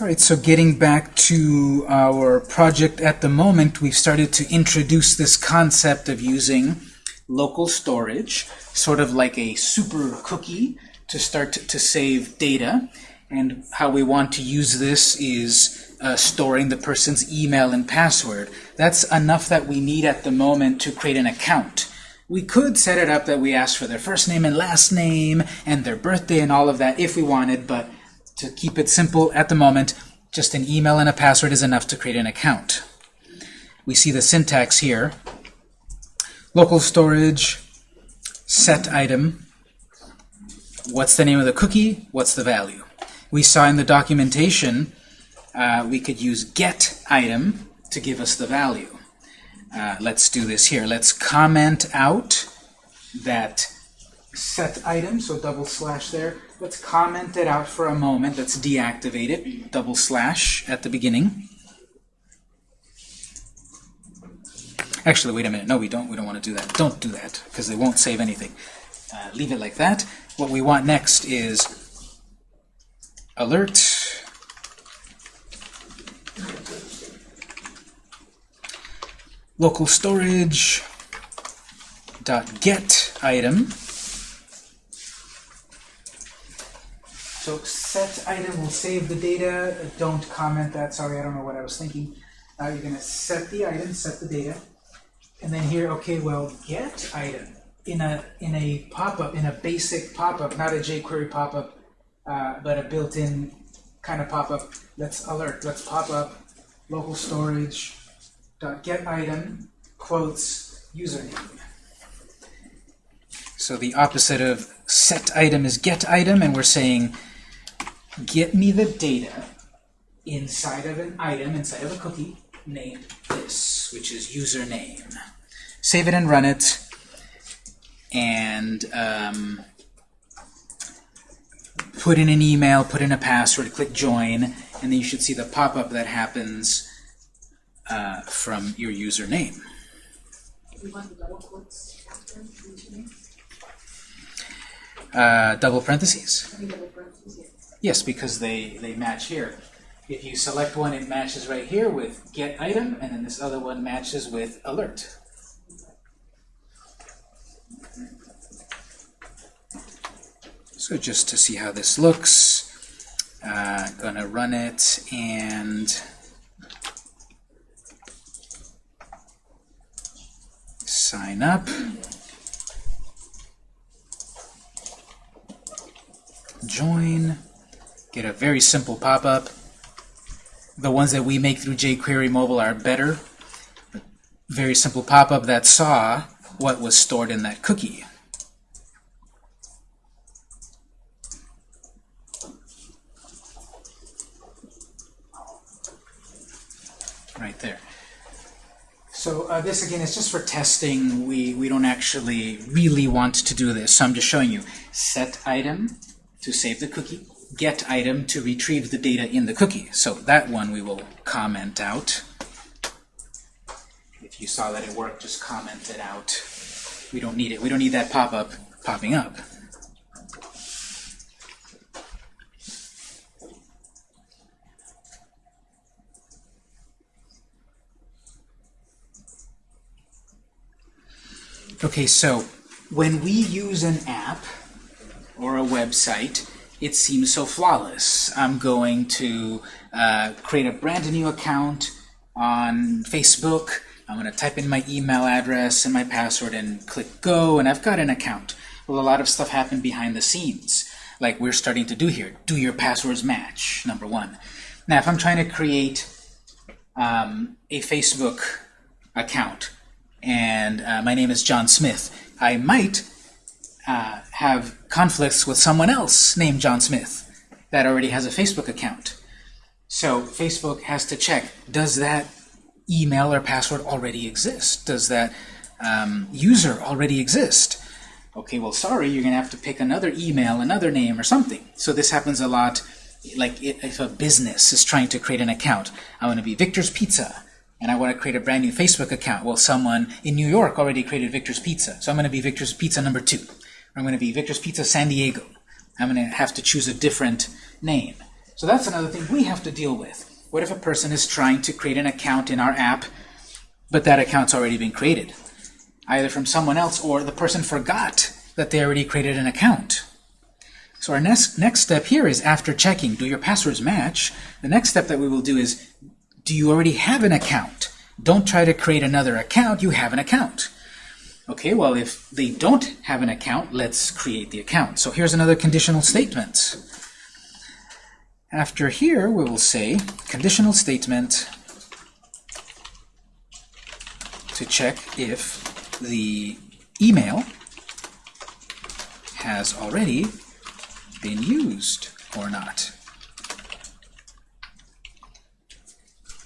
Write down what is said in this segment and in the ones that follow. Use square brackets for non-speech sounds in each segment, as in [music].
All right, so getting back to our project at the moment, we've started to introduce this concept of using local storage, sort of like a super cookie to start to, save data. And how we want to use this is uh, storing the person's email and password. That's enough that we need at the moment to create an account. We could set it up that we ask for their first name and last name and their birthday and all of that if we wanted, but to keep it simple at the moment, just an email and a password is enough to create an account. We see the syntax here. Local storage, set item, what's the name of the cookie, what's the value. We saw in the documentation uh, we could use get item to give us the value. Uh, let's do this here. Let's comment out that set item, so double slash there, Let's comment it out for a moment. Let's deactivate it. Double slash at the beginning. Actually, wait a minute. No, we don't. We don't want to do that. Don't do that, because they won't save anything. Uh, leave it like that. What we want next is alert. Local storage dot get item So set item will save the data. Don't comment that. Sorry, I don't know what I was thinking. Uh, you're going to set the item, set the data. And then here, okay, well, get item in a in a pop-up, in a basic pop-up, not a jQuery pop-up, uh, but a built-in kind of pop-up. Let's alert. Let's pop up local storage dot get item quotes username. So the opposite of set item is get item, and we're saying get me the data inside of an item, inside of a cookie, named this, which is username. Save it and run it, and um, put in an email, put in a password, click join, and then you should see the pop-up that happens uh, from your username. Uh, double parentheses. Yes, because they, they match here. If you select one, it matches right here with get item, and then this other one matches with alert. So just to see how this looks, uh, gonna run it and sign up. Join get a very simple pop-up. The ones that we make through jQuery Mobile are better. Very simple pop-up that saw what was stored in that cookie. Right there. So uh, this, again, is just for testing. We, we don't actually really want to do this. So I'm just showing you. Set item to save the cookie get item to retrieve the data in the cookie. So that one we will comment out. If you saw that it worked, just comment it out. We don't need it. We don't need that pop-up popping up. Okay, so when we use an app or a website, it seems so flawless. I'm going to uh, create a brand new account on Facebook. I'm going to type in my email address and my password and click go, and I've got an account. Well, a lot of stuff happened behind the scenes, like we're starting to do here. Do your passwords match, number one. Now, if I'm trying to create um, a Facebook account, and uh, my name is John Smith, I might uh, have conflicts with someone else named John Smith that already has a Facebook account. So Facebook has to check, does that email or password already exist? Does that um, user already exist? Okay, well, sorry, you're going to have to pick another email, another name, or something. So this happens a lot, like if a business is trying to create an account. I want to be Victor's Pizza, and I want to create a brand new Facebook account. Well, someone in New York already created Victor's Pizza, so I'm going to be Victor's Pizza number two. I'm going to be Victor's Pizza San Diego. I'm going to have to choose a different name. So that's another thing we have to deal with. What if a person is trying to create an account in our app, but that account's already been created? Either from someone else or the person forgot that they already created an account. So our next, next step here is after checking, do your passwords match? The next step that we will do is, do you already have an account? Don't try to create another account, you have an account. Okay, well, if they don't have an account, let's create the account. So here's another conditional statement. After here, we will say conditional statement to check if the email has already been used or not.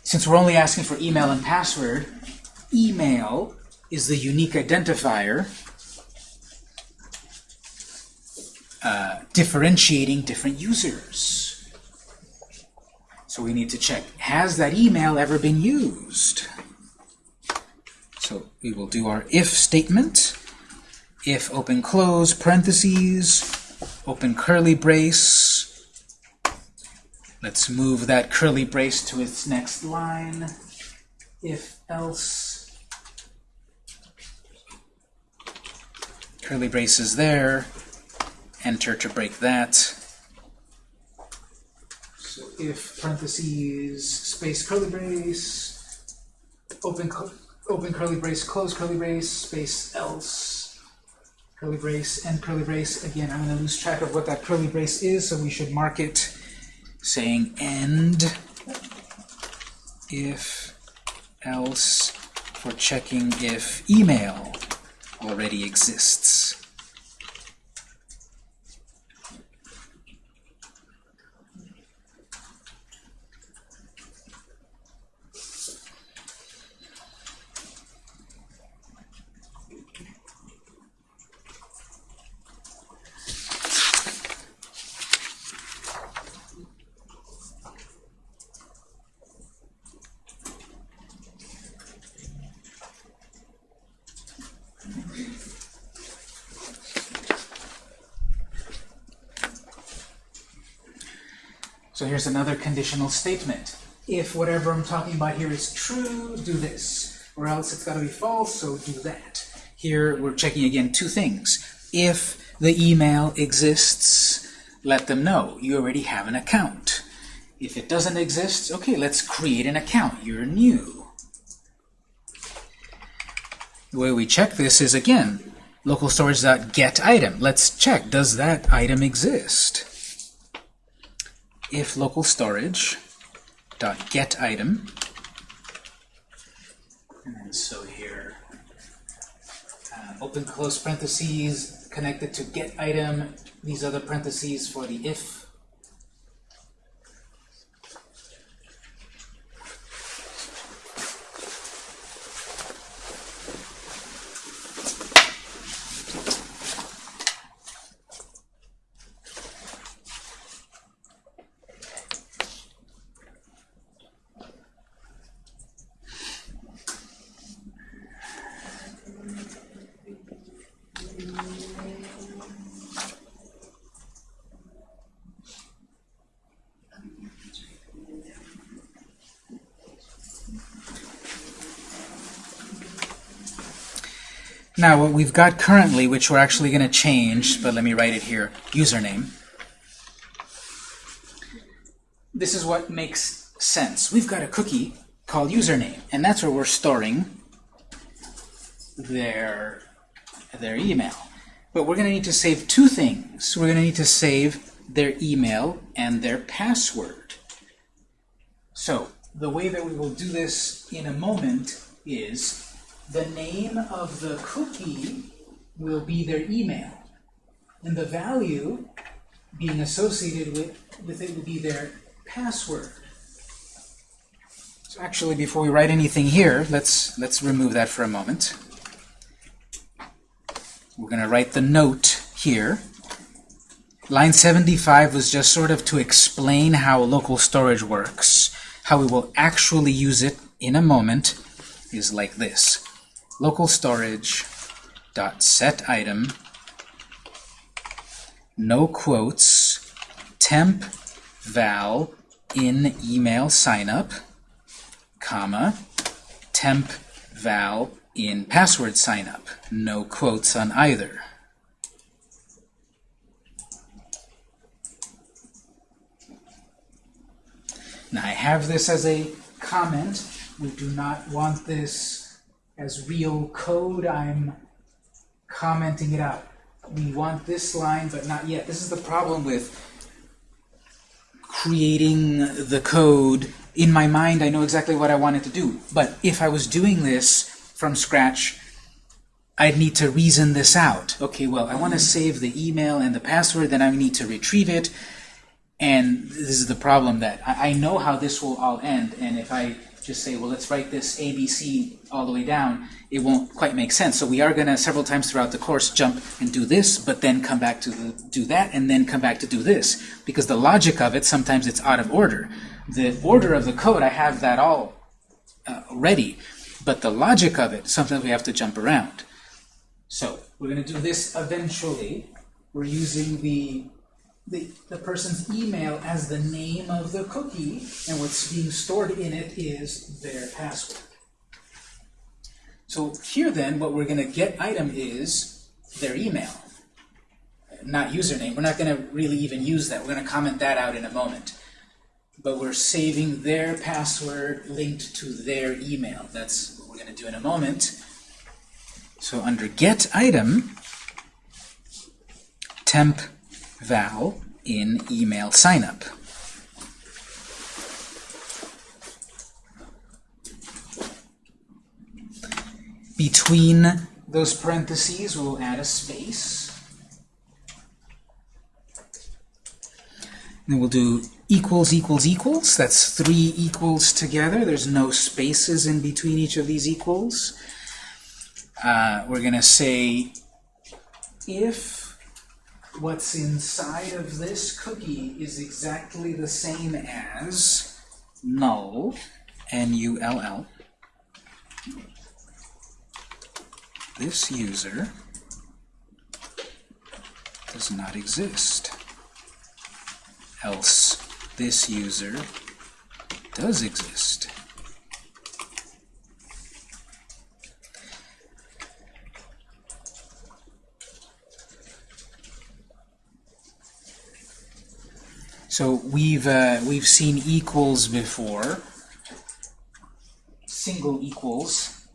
Since we're only asking for email and password, email is the unique identifier uh, differentiating different users. So we need to check, has that email ever been used? So we will do our if statement, if open close parentheses, open curly brace. Let's move that curly brace to its next line. If else, curly braces there, enter to break that. So if parentheses, space curly brace, open, open curly brace, close curly brace, space else, curly brace, and curly brace. Again, I'm going to lose track of what that curly brace is, so we should mark it saying end if else for checking if email already exists. So here's another conditional statement. If whatever I'm talking about here is true, do this. Or else it's got to be false, so do that. Here we're checking again two things. If the email exists, let them know. You already have an account. If it doesn't exist, okay, let's create an account. You're new. The way we check this is, again, local storage.get item. Let's check, does that item exist? If local storage dot get item. And so here uh, open close parentheses connected to get item. These other parentheses for the if Now, what we've got currently, which we're actually going to change, but let me write it here, username. This is what makes sense. We've got a cookie called username, and that's where we're storing their, their email. But we're going to need to save two things. We're going to need to save their email and their password. So, the way that we will do this in a moment is the name of the cookie will be their email. And the value being associated with, with it will be their password. So actually, before we write anything here, let's, let's remove that for a moment. We're going to write the note here. Line 75 was just sort of to explain how local storage works. How we will actually use it in a moment is like this local storage dot set item no quotes temp val in email signup, comma, temp val in password signup. No quotes on either. Now I have this as a comment. We do not want this as real code. I'm commenting it out. We want this line, but not yet. This is the problem with creating the code. In my mind, I know exactly what I wanted to do. But if I was doing this from scratch, I'd need to reason this out. Okay, well, I want to save the email and the password, then I need to retrieve it. And this is the problem that I, I know how this will all end, and if I just say, well, let's write this ABC all the way down, it won't quite make sense. So we are going to, several times throughout the course, jump and do this, but then come back to the, do that, and then come back to do this. Because the logic of it, sometimes it's out of order. The order of the code, I have that all uh, ready. But the logic of it, sometimes we have to jump around. So we're going to do this eventually. We're using the the, the person's email as the name of the cookie, and what's being stored in it is their password. So here then, what we're going to get item is their email, not username. We're not going to really even use that. We're going to comment that out in a moment. But we're saving their password linked to their email. That's what we're going to do in a moment. So under get item, temp val in email signup. Between those parentheses, we'll add a space. Then we'll do equals equals equals. That's three equals together. There's no spaces in between each of these equals. Uh, we're going to say if what's inside of this cookie is exactly the same as null, N-U-L-L. This user does not exist. Else this user does exist. So we've uh, we've seen equals before, single equals.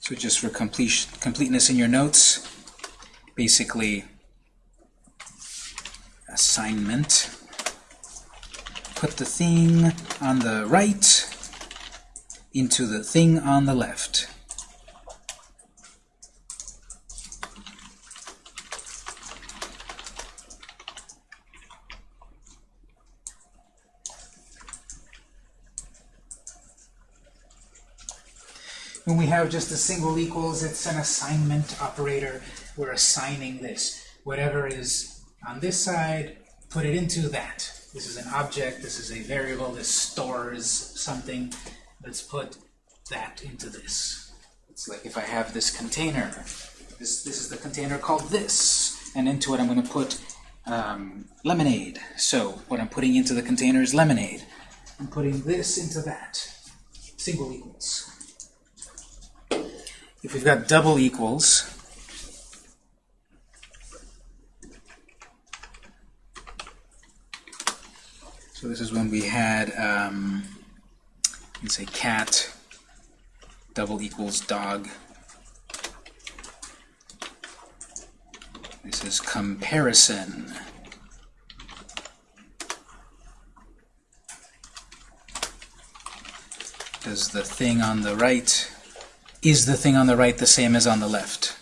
So just for complete, completeness in your notes, basically assignment put the thing on the right into the thing on the left. When we have just a single equals, it's an assignment operator. We're assigning this. Whatever is on this side, put it into that. This is an object, this is a variable, this stores something. Let's put that into this. It's like if I have this container, this, this is the container called this, and into it I'm going to put um, lemonade. So what I'm putting into the container is lemonade. I'm putting this into that. Single equals. If we've got double equals, So this is when we had, um, you can say cat double equals dog. This is comparison. Does the thing on the right, is the thing on the right the same as on the left?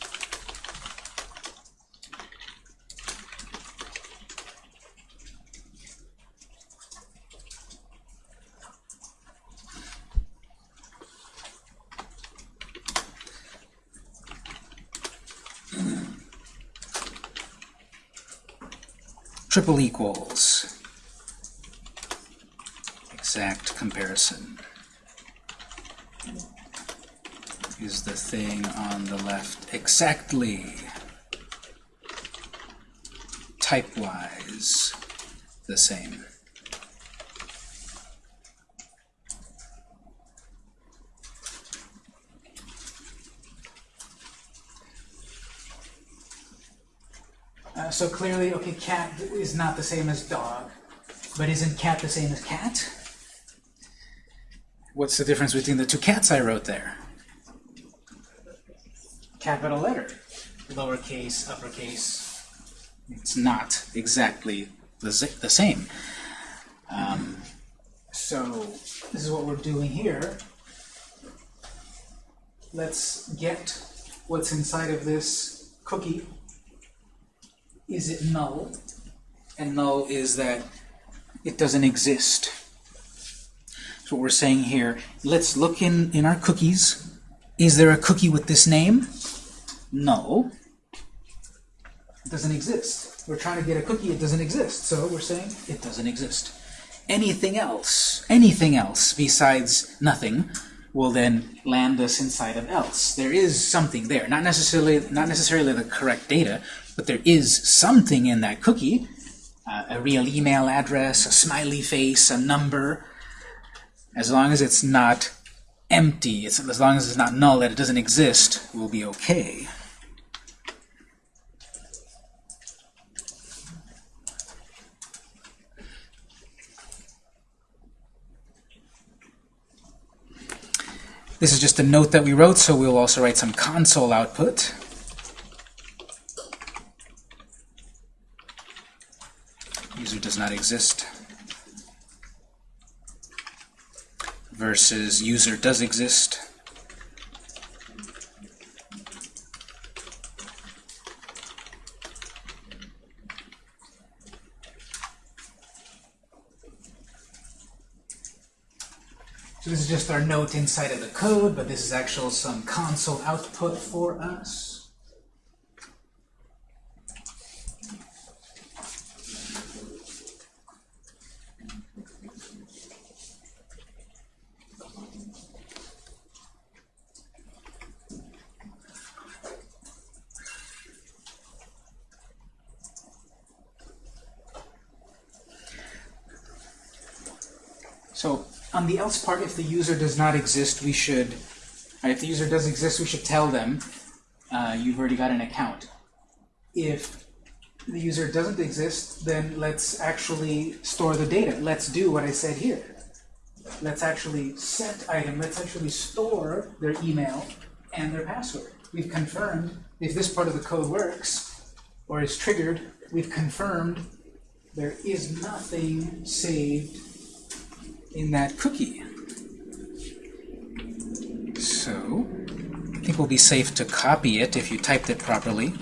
Triple equals. exact comparison. Is the thing on the left exactly type-wise the same? So clearly, okay, cat is not the same as dog, but isn't cat the same as cat? What's the difference between the two cats I wrote there? Capital letter, lowercase, uppercase. It's not exactly the, the same. Um, so this is what we're doing here. Let's get what's inside of this cookie is it null? And null is that it doesn't exist. So what we're saying here, let's look in, in our cookies. Is there a cookie with this name? No. It doesn't exist. We're trying to get a cookie, it doesn't exist. So we're saying it doesn't exist. Anything else, anything else besides nothing, will then land us inside of else. There is something there. Not necessarily, not necessarily the correct data, but there is something in that cookie, uh, a real email address, a smiley face, a number, as long as it's not empty, it's, as long as it's not null, that it doesn't exist, we'll be okay. This is just a note that we wrote, so we'll also write some console output. User does not exist. Versus user does exist. So this is just our note inside of the code, but this is actual some console output for us. So on the else part, if the user does not exist, we should, uh, if the user does exist, we should tell them uh, you've already got an account. If the user doesn't exist, then let's actually store the data. Let's do what I said here. Let's actually set item, let's actually store their email and their password. We've confirmed if this part of the code works or is triggered, we've confirmed there is nothing saved in that cookie. So, I think we'll be safe to copy it if you typed it properly.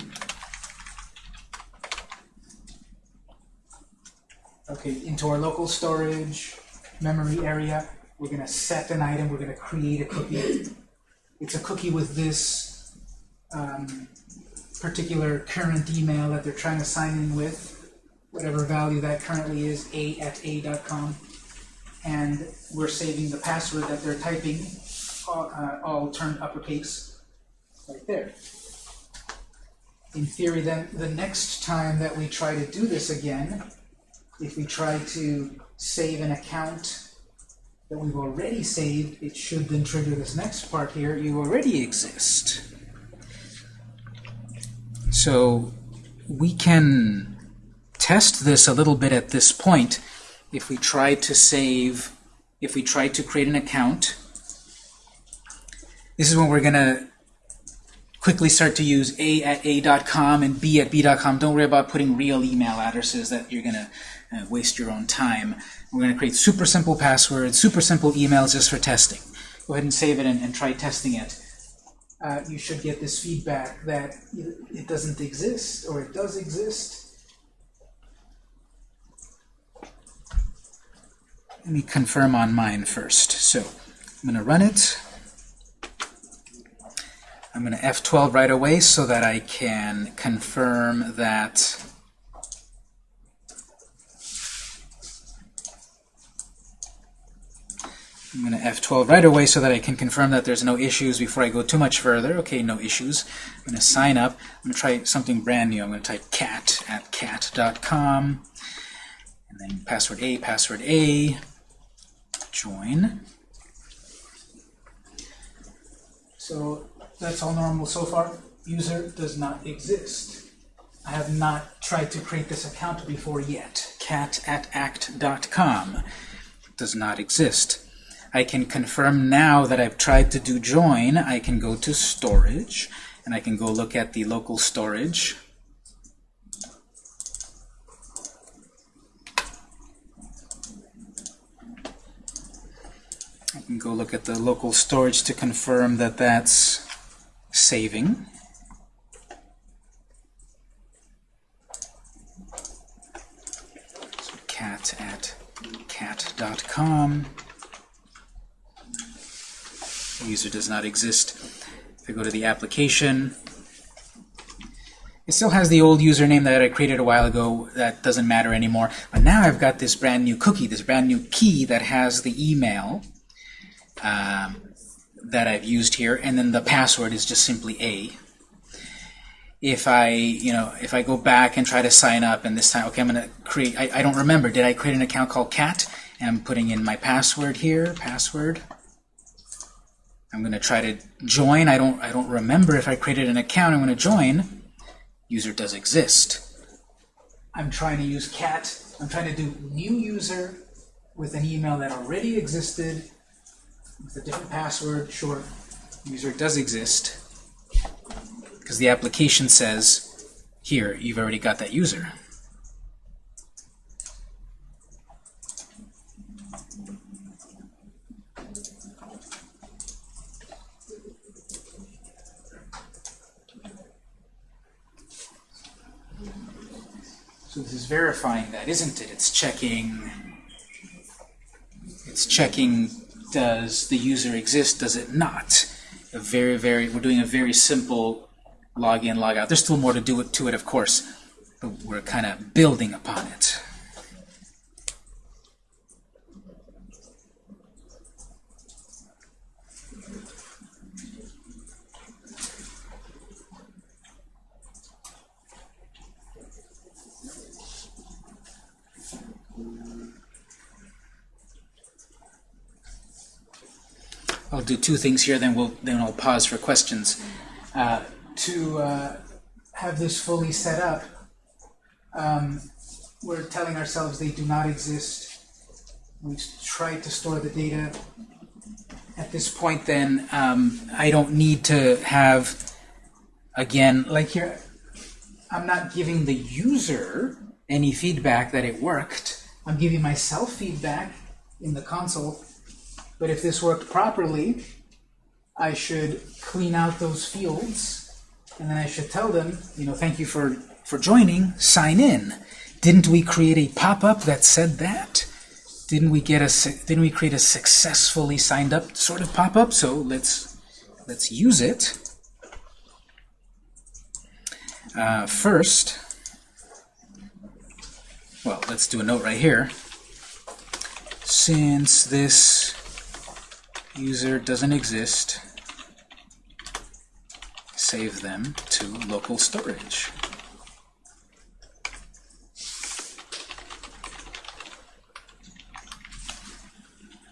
Okay, into our local storage memory area, we're going to set an item, we're going to create a cookie. It's a cookie with this um, particular current email that they're trying to sign in with, whatever value that currently is, a at a.com and we're saving the password that they're typing, all, uh, all turned uppercase, right there. In theory, then, the next time that we try to do this again, if we try to save an account that we've already saved, it should then trigger this next part here, you already exist. So we can test this a little bit at this point if we try to save, if we try to create an account, this is when we're going to quickly start to use a at a.com and b at b.com. Don't worry about putting real email addresses that you're going to uh, waste your own time. We're going to create super simple passwords, super simple emails just for testing. Go ahead and save it and, and try testing it. Uh, you should get this feedback that it doesn't exist or it does exist. Let me confirm on mine first. So I'm going to run it. I'm going to F12 right away so that I can confirm that I'm going to F12 right away so that I can confirm that there's no issues before I go too much further. Okay, no issues. I'm going to sign up. I'm going to try something brand new. I'm going to type cat at cat.com. And then password A, password A, join. So that's all normal so far. User does not exist. I have not tried to create this account before yet. cat at act.com does not exist. I can confirm now that I've tried to do join. I can go to storage, and I can go look at the local storage. Can go look at the local storage to confirm that that's saving. So cat at cat.com. User does not exist. If I go to the application, it still has the old username that I created a while ago. That doesn't matter anymore. But now I've got this brand new cookie, this brand new key that has the email um, that I've used here, and then the password is just simply A. If I, you know, if I go back and try to sign up, and this time, okay, I'm going to create, I, I don't remember, did I create an account called cat? And I'm putting in my password here, password. I'm going to try to join. I don't, I don't remember if I created an account. I'm going to join. User does exist. I'm trying to use cat. I'm trying to do new user with an email that already existed with a different password. Sure, user does exist because the application says, here, you've already got that user. So this is verifying that, isn't it? It's checking, it's checking, does the user exist, does it not? A very, very, we're doing a very simple login, logout. There's still more to do it, to it, of course, but we're kind of building upon it. I'll do two things here, then we'll then I'll pause for questions. Uh, to uh, have this fully set up, um, we're telling ourselves they do not exist. We've tried to store the data. At this point, then um, I don't need to have again like here. I'm not giving the user any feedback that it worked. I'm giving myself feedback in the console but if this worked properly, I should clean out those fields, and then I should tell them, you know, thank you for, for joining, sign in. Didn't we create a pop-up that said that? Didn't we get a didn't we create a successfully signed up sort of pop-up? So let's let's use it. Uh, first, well, let's do a note right here. Since this user doesn't exist, save them to local storage.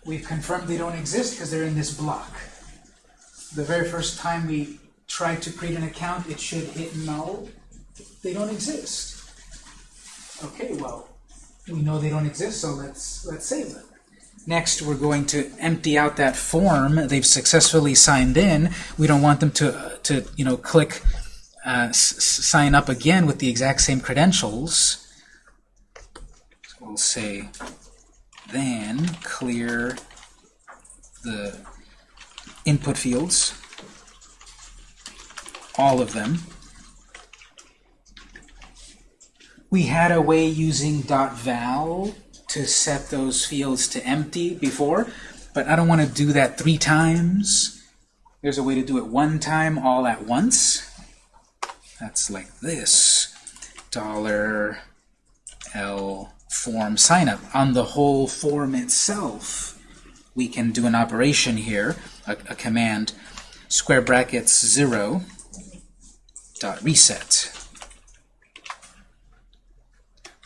We've confirmed they don't exist because they're in this block. The very first time we try to create an account, it should hit null. They don't exist. Okay, well, we know they don't exist, so let's let's save them. Next, we're going to empty out that form. They've successfully signed in. We don't want them to, to you know, click uh, sign up again with the exact same credentials. So we'll say then clear the input fields, all of them. We had a way using .val to set those fields to empty before, but I don't want to do that three times. There's a way to do it one time all at once. That's like this. Dollar $L form sign up on the whole form itself. we can do an operation here, a, a command, square brackets 0 dot reset.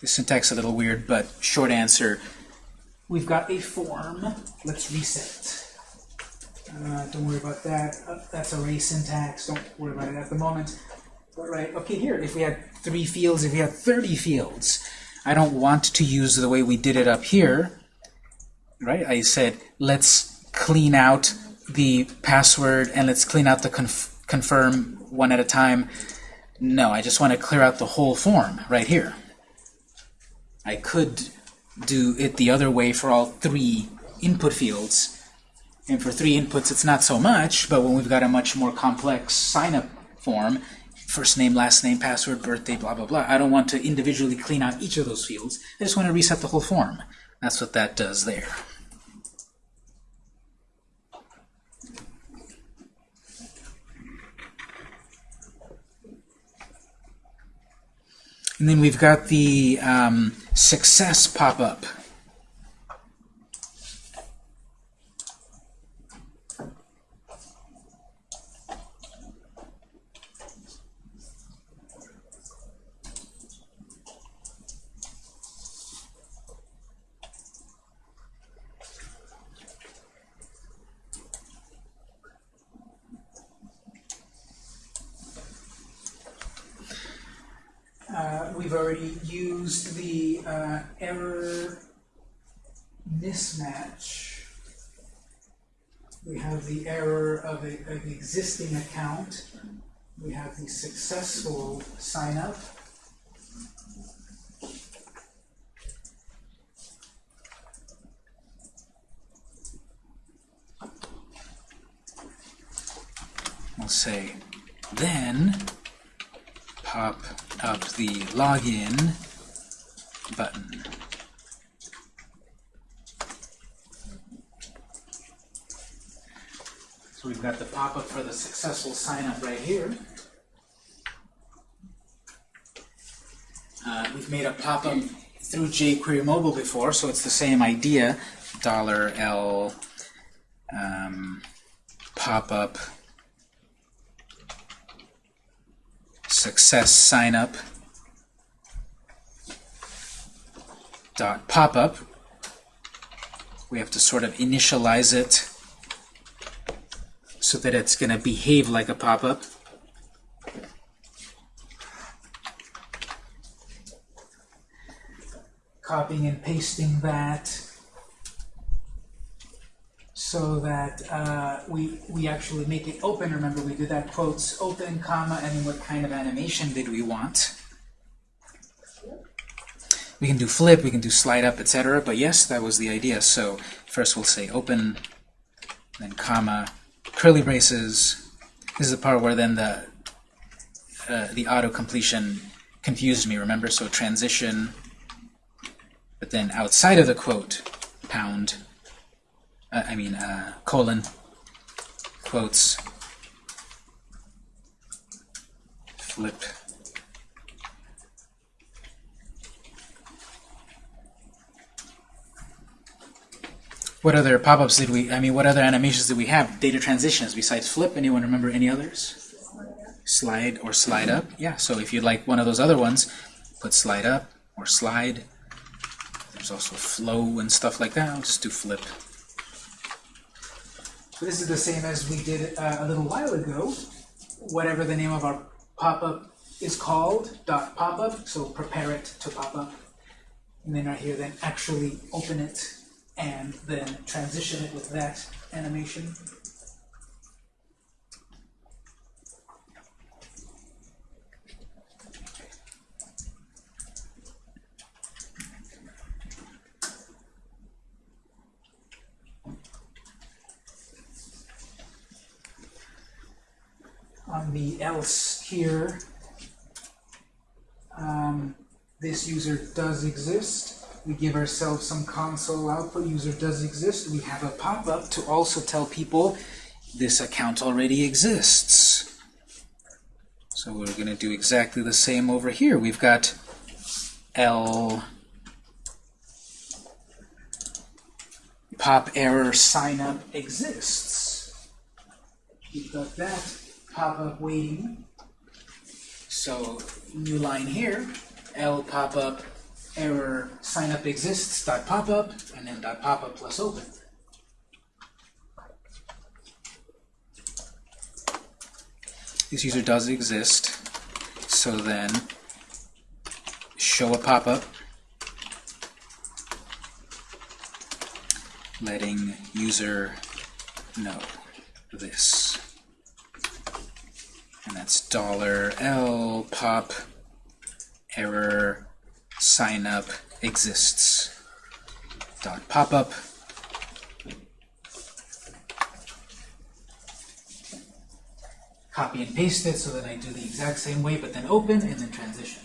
The syntax a little weird, but short answer, we've got a form. Let's reset. Uh, don't worry about that. Uh, that's array syntax. Don't worry about it at the moment. But right, okay, here, if we had three fields, if we had 30 fields, I don't want to use the way we did it up here. Right? I said, let's clean out the password and let's clean out the conf confirm one at a time. No, I just want to clear out the whole form right here. I could do it the other way for all three input fields. And for three inputs, it's not so much, but when we've got a much more complex sign-up form, first name, last name, password, birthday, blah, blah, blah, I don't want to individually clean out each of those fields. I just want to reset the whole form. That's what that does there. And then we've got the um, success pop-up. Uh, we've already used the uh, error mismatch. We have the error of, a, of an existing account. We have the successful sign up. We'll say then the login button. So we've got the pop-up for the successful sign-up right here. Uh, we've made a pop-up through jQuery Mobile before, so it's the same idea. Dollar $L um, pop-up success sign-up dot pop-up. We have to sort of initialize it so that it's going to behave like a pop-up. Copying and pasting that so that uh, we, we actually make it open. Remember, we did that quotes open, comma, and then what kind of animation did we want. We can do flip, we can do slide up, etc. But yes, that was the idea. So first we'll say open, then comma, curly braces. This is the part where then the uh, the auto completion confused me. Remember, so transition, but then outside of the quote, pound. Uh, I mean uh, colon, quotes, flip. What other pop-ups did we, I mean, what other animations did we have? Data transitions besides flip. Anyone remember any others? Slide or slide up. Yeah, so if you'd like one of those other ones, put slide up or slide. There's also flow and stuff like that. I'll just do flip. So this is the same as we did uh, a little while ago. Whatever the name of our pop-up is called, dot pop-up, so prepare it to pop up. And then right here, then actually open it and then transition it with that animation. On the else here, um, this user does exist. We give ourselves some console output, user does exist. We have a pop-up to also tell people this account already exists. So we're going to do exactly the same over here. We've got L pop error sign up exists. We've got that pop-up waiting. So new line here, L pop-up error sign up exists dot pop-up and then dot pop-up plus open. This user does exist. So then show a pop-up letting user know this. And that's dollar $L pop error sign up exists. Dot pop up copy and paste it so that I do the exact same way but then open and then transition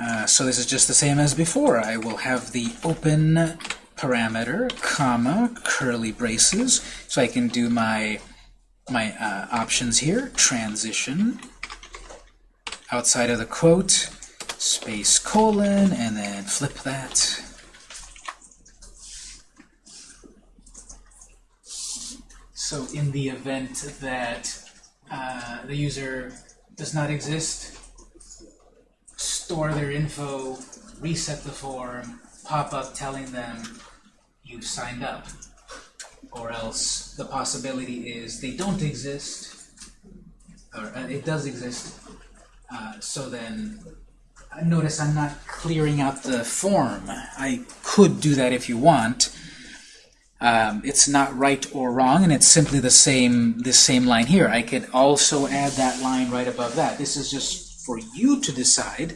Uh, so this is just the same as before. I will have the open parameter, comma, curly braces, so I can do my my uh, options here. Transition, outside of the quote, space colon, and then flip that. So in the event that uh, the user does not exist, store their info, reset the form, pop up telling them you've signed up. Or else the possibility is they don't exist, or uh, it does exist. Uh, so then, uh, notice I'm not clearing out the form. I could do that if you want. Um, it's not right or wrong, and it's simply the same this same line here. I could also add that line right above that. This is just for you to decide.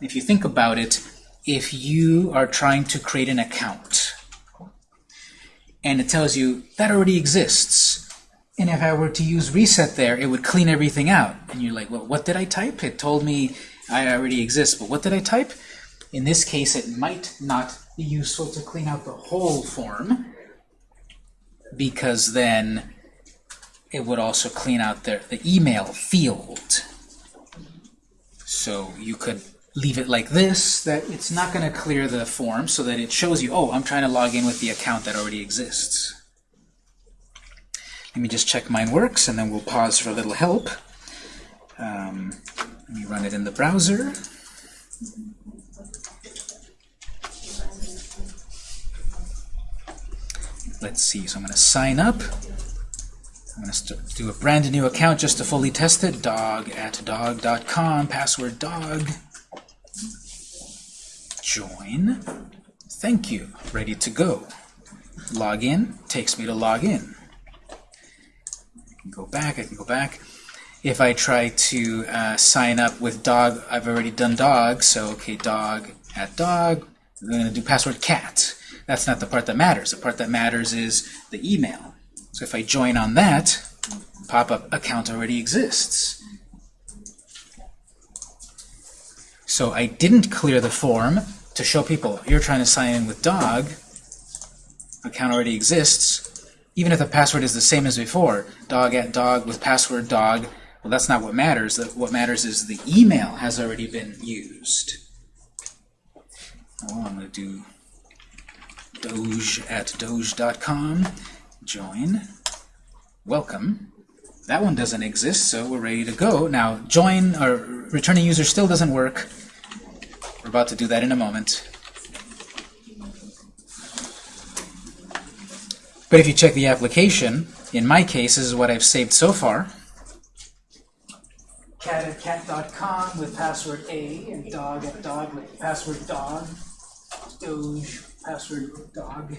If you think about it, if you are trying to create an account, and it tells you that already exists, and if I were to use reset there, it would clean everything out. And you're like, well, what did I type? It told me I already exist, but what did I type? In this case, it might not be useful to clean out the whole form, because then it would also clean out the, the email field. So you could leave it like this, that it's not going to clear the form so that it shows you, oh, I'm trying to log in with the account that already exists. Let me just check mine works, and then we'll pause for a little help. Um, let me run it in the browser. Let's see, so I'm going to sign up. I'm going to do a brand new account just to fully test it. Dog at dog.com, password dog. Join. Thank you. Ready to go. Log in. Takes me to log in. I can go back. I can go back. If I try to uh, sign up with dog, I've already done dog. So, okay, dog at dog. I'm going to do password cat. That's not the part that matters. The part that matters is the email. So if I join on that, pop-up account already exists. So I didn't clear the form to show people you're trying to sign in with dog, account already exists, even if the password is the same as before, dog at dog with password dog, well that's not what matters. What matters is the email has already been used. Well, I'm going to do doge at doge.com join, welcome. That one doesn't exist, so we're ready to go. Now, join or returning user still doesn't work. We're about to do that in a moment. But if you check the application, in my case, this is what I've saved so far. Cat at cat.com with password A and dog at dog with password dog. Doge password dog.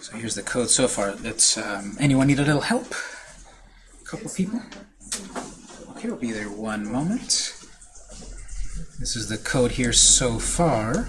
So here's the code so far. Let's. Um, anyone need a little help? A couple people. Okay, we'll be there one moment. This is the code here so far.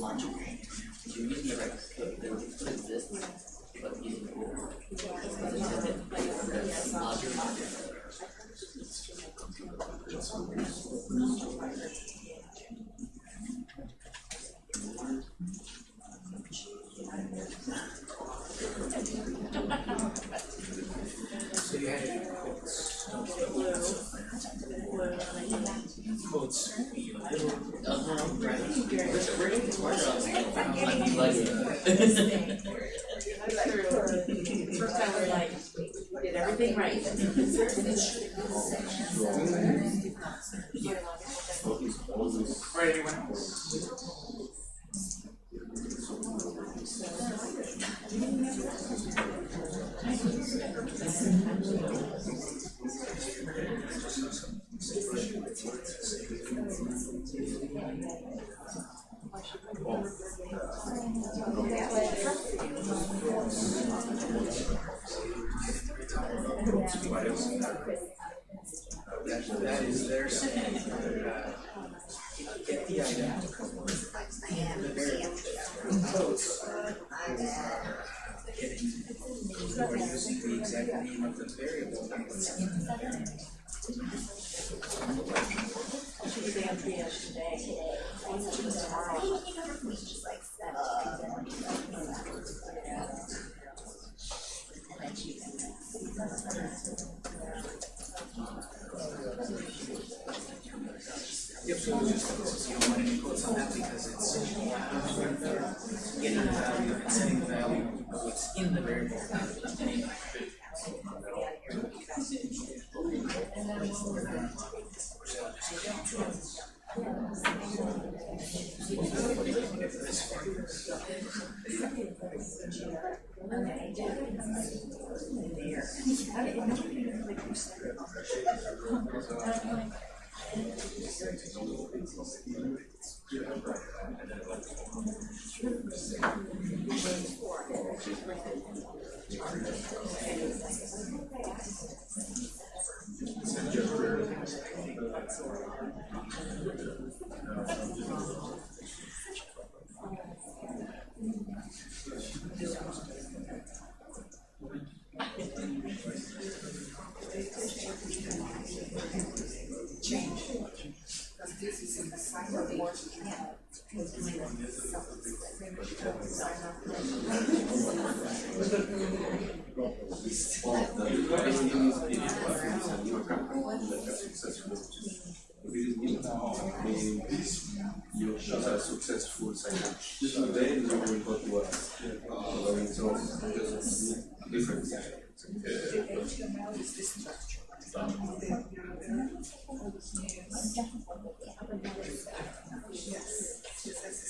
lunch. That, that is their saying get the idea. The very are getting, or using the exact name of the variable. Yes.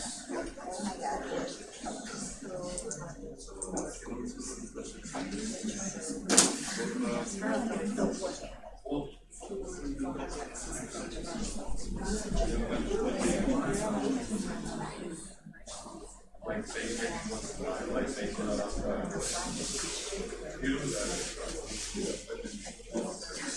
But it was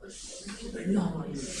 log, uh,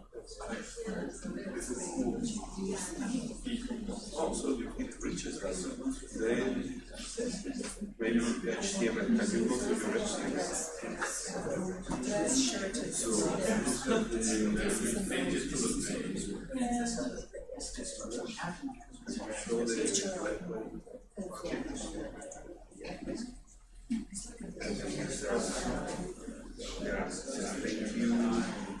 it reaches us, then HTML, can you go to your HTML? So, look to the page. Show the Yeah, thank you.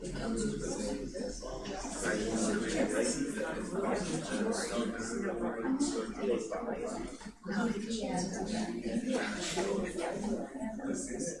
not big, And it says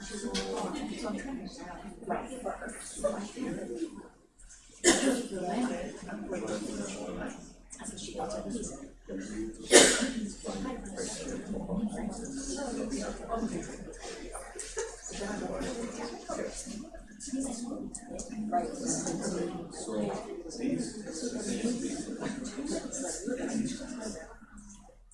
So these, these, these,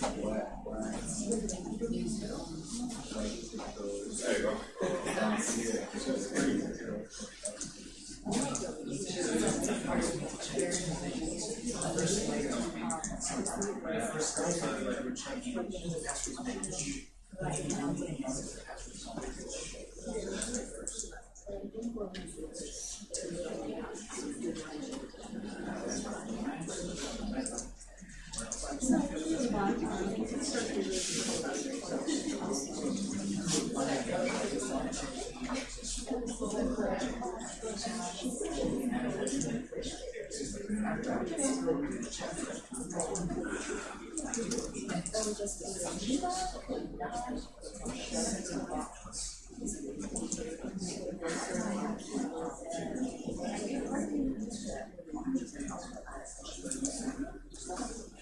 coffee, so like, yeah,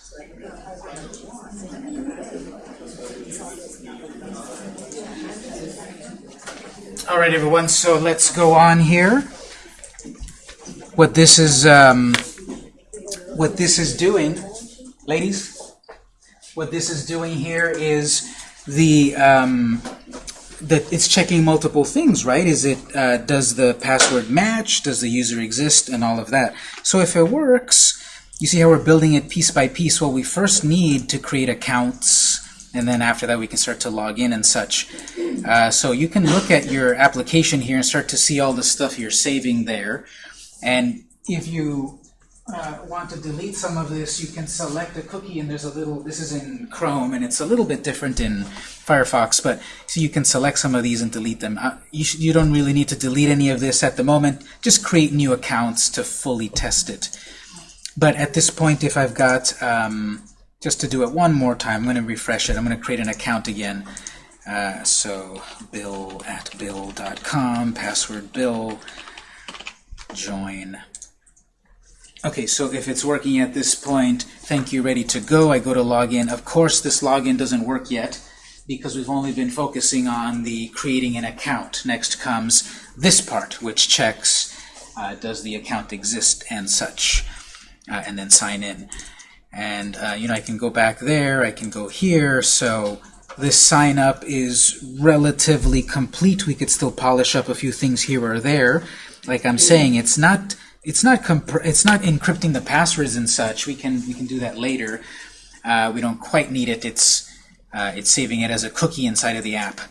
All right, everyone, so let's go on here. What this is, um, what this is doing, ladies, what this is doing here is the, um, that it's checking multiple things, right? Is it, uh, does the password match? Does the user exist? And all of that. So if it works, you see how we're building it piece by piece. Well, we first need to create accounts, and then after that we can start to log in and such. Uh, so you can look at your application here and start to see all the stuff you're saving there. And if you uh, want to delete some of this, you can select a cookie, and there's a little, this is in Chrome, and it's a little bit different in Firefox, but so you can select some of these and delete them. Uh, you, you don't really need to delete any of this at the moment. Just create new accounts to fully test it. But at this point, if I've got, um, just to do it one more time, I'm going to refresh it. I'm going to create an account again. Uh, so bill at bill.com, password bill, join. Okay, so if it's working at this point, thank you, ready to go. I go to login. Of course, this login doesn't work yet because we've only been focusing on the creating an account. Next comes this part, which checks uh, does the account exist and such, uh, and then sign in. And uh, you know, I can go back there, I can go here, so this sign up is relatively complete. We could still polish up a few things here or there. Like I'm saying, it's not it's not it's not encrypting the passwords and such. We can we can do that later. Uh, we don't quite need it. It's uh, it's saving it as a cookie inside of the app.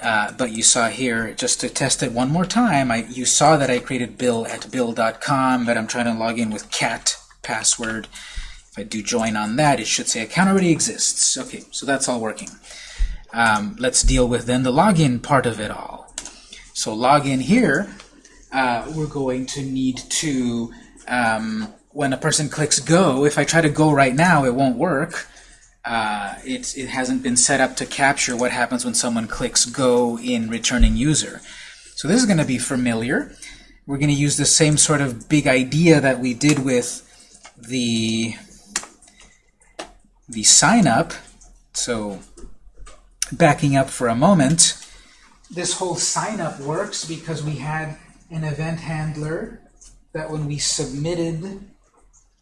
Uh, but you saw here, just to test it one more time, I, you saw that I created bill at bill.com, but I'm trying to log in with cat password. If I do join on that, it should say account already exists. Okay, so that's all working. um, let's deal with then the login part of it all. So login here, uh, we're going to need to, um, when a person clicks go, if I try to go right now, it won't work. Uh, it, it hasn't been set up to capture what happens when someone clicks go in returning user. So this is going to be familiar. We're going to use the same sort of big idea that we did with the the sign up. So backing up for a moment, this whole sign up works because we had an event handler that when we submitted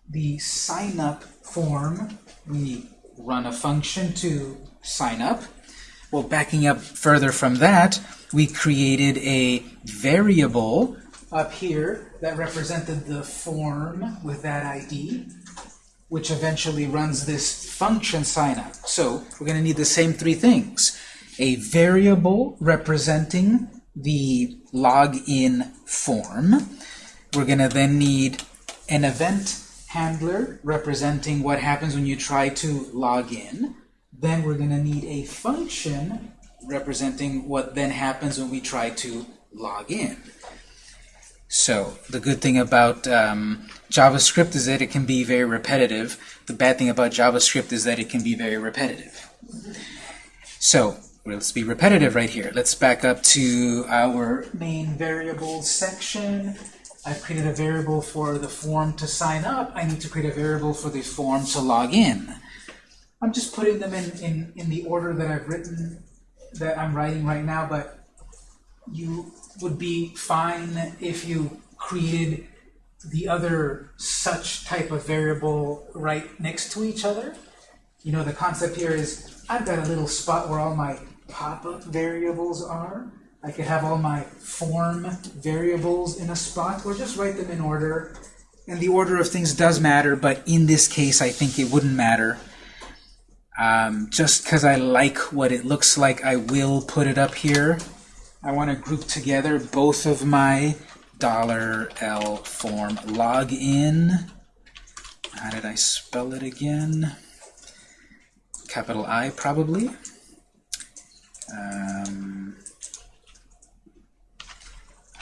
the sign up form, we run a function to sign up. Well, backing up further from that, we created a variable up here that represented the form with that ID, which eventually runs this function sign up. So we're going to need the same three things. A variable representing the login form. We're going to then need an event handler representing what happens when you try to log in. Then we're going to need a function representing what then happens when we try to log in. So the good thing about um, JavaScript is that it can be very repetitive. The bad thing about JavaScript is that it can be very repetitive. So let's be repetitive right here. Let's back up to our main variables section. I've created a variable for the form to sign up. I need to create a variable for the form to log in. I'm just putting them in, in, in the order that I've written, that I'm writing right now, but you would be fine if you created the other such type of variable right next to each other. You know, the concept here is I've got a little spot where all my pop-up variables are. I could have all my form variables in a spot, or just write them in order. And the order of things does matter, but in this case, I think it wouldn't matter. Um, just because I like what it looks like, I will put it up here. I want to group together both of my dollar $L form login. How did I spell it again? Capital I, probably. Um,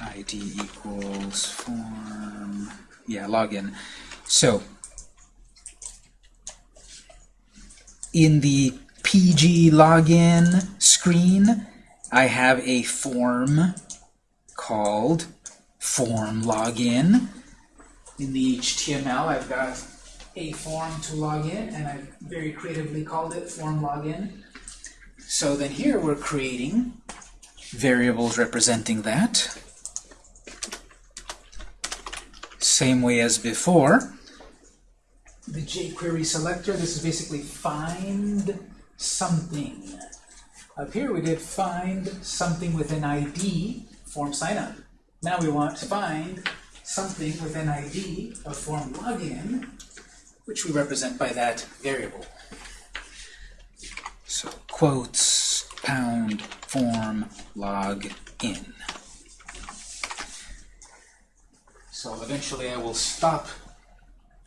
ID equals form, yeah, login. So, in the PG login screen, I have a form called form login. In the HTML, I've got a form to log in, and I've very creatively called it form login. So then here we're creating variables representing that. Same way as before. The jQuery selector, this is basically find something. Up here we did find something with an ID, form sign up. Now we want to find something with an ID of form login, which we represent by that variable. So quotes pound form log in. So eventually I will stop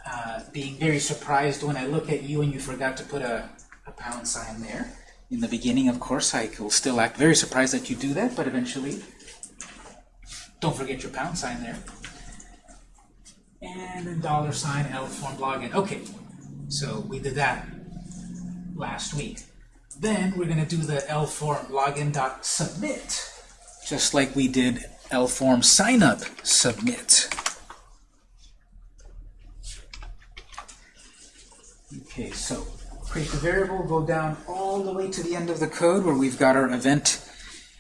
uh, being very surprised when I look at you and you forgot to put a, a pound sign there. In the beginning, of course, I will still act very surprised that you do that, but eventually, don't forget your pound sign there. And then dollar sign L form login. Okay, so we did that last week. Then we're going to do the L form login dot submit, just like we did L form sign up submit. Okay, so create the variable, go down all the way to the end of the code where we've got our event,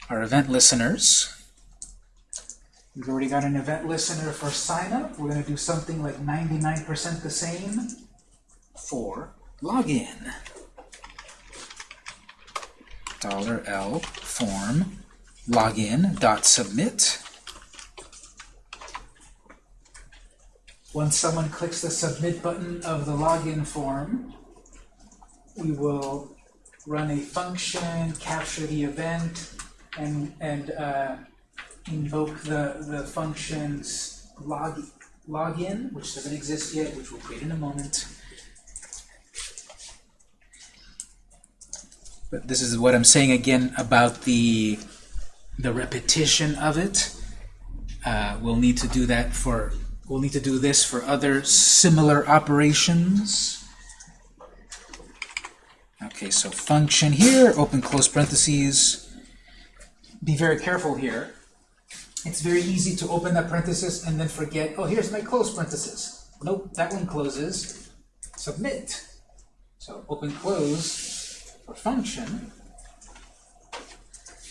our event listeners. We've already got an event listener for sign up. We're going to do something like 99% the same for login. Dollar $L form login dot submit. Once someone clicks the submit button of the login form, we will run a function, capture the event, and and uh, invoke the the function's log login, which doesn't exist yet, which we'll create in a moment. But this is what I'm saying again about the the repetition of it. Uh, we'll need to do that for we'll need to do this for other similar operations. Okay, so function here, open close parentheses. Be very careful here. It's very easy to open that parenthesis and then forget, oh, here's my close parenthesis. Nope, that one closes. Submit. So open close for function.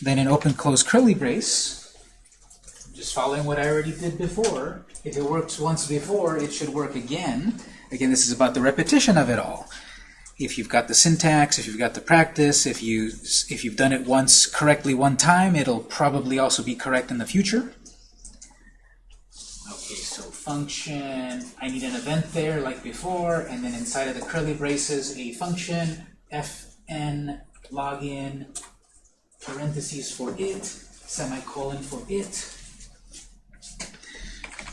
Then an open close curly brace. Just following what I already did before. If it works once before, it should work again. Again, this is about the repetition of it all. If you've got the syntax, if you've got the practice, if you if you've done it once correctly one time, it'll probably also be correct in the future. Okay, so function, I need an event there like before, and then inside of the curly braces, a function, fn login, parentheses for it, semicolon for it.